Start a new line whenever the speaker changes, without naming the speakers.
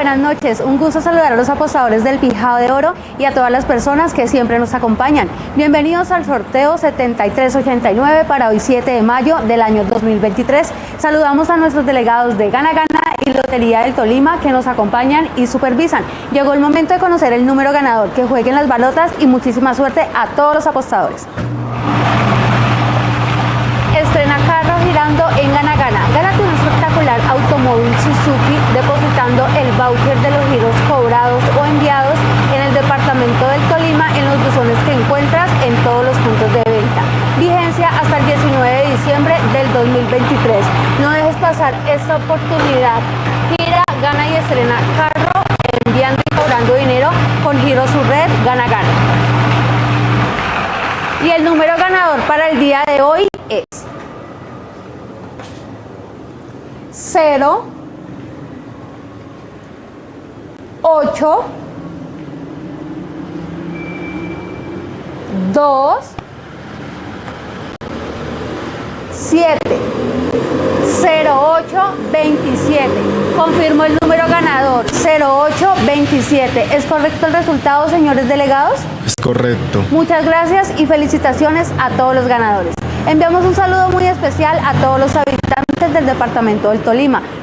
Buenas noches, un gusto saludar a los apostadores del Pijado de Oro y a todas las personas que siempre nos acompañan. Bienvenidos al sorteo 7389 para hoy 7 de mayo del año 2023. Saludamos a nuestros delegados de Gana Gana y Lotería del Tolima que nos acompañan y supervisan. Llegó el momento de conocer el número ganador, que jueguen las balotas y muchísima suerte a todos los apostadores. Estrena carro girando en Gana Gana. Gánate un espectacular automóvil Suzuki depositando el voucher de los giros cobrados o enviados en el departamento del Tolima en los buzones que encuentras en todos los puntos de venta. Vigencia hasta el 19 de diciembre del 2023. No dejes pasar esta oportunidad. Gira, gana y estrena carro enviando y cobrando dinero con Giro Su Red Gana Gana. Y el número ganador para el día de hoy es 0 8 2 7 08 27 confirmo el número ganador 08 27 ¿es correcto el resultado señores delegados?
Es correcto.
Muchas gracias y felicitaciones a todos los ganadores. Enviamos un saludo muy especial a todos los habitantes del departamento del Tolima